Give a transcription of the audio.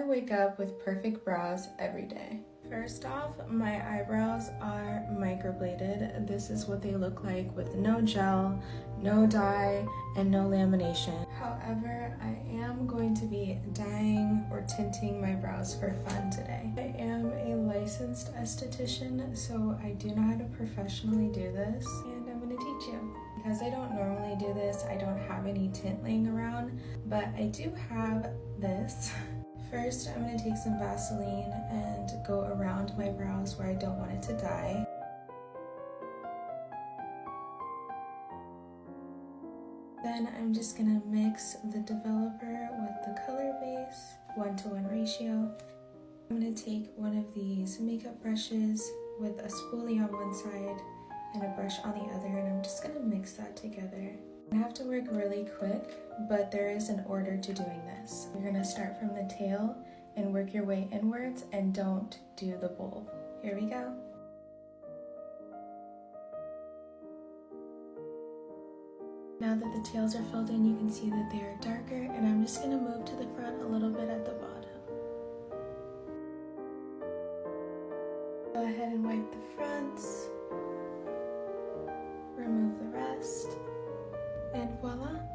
I wake up with perfect brows every day. First off, my eyebrows are microbladed. This is what they look like with no gel, no dye, and no lamination. However, I am going to be dyeing or tinting my brows for fun today. I am a licensed esthetician, so I do know how to professionally do this, and I'm gonna teach you. Because I don't normally do this, I don't have any tint laying around, but I do have this. First, I'm going to take some Vaseline and go around my brows where I don't want it to dye. Then I'm just going to mix the developer with the color base, one-to-one -one ratio. I'm going to take one of these makeup brushes with a spoolie on one side and a brush on the other and I'm just going to mix that together. I have to work really quick, but there is an order to doing this. You're gonna start from the tail and work your way inwards and don't do the bulb. Here we go. Now that the tails are filled in, you can see that they are darker and I'm just gonna move to the front a little bit at the bottom. Go ahead and wipe the fronts, remove the rest and voila.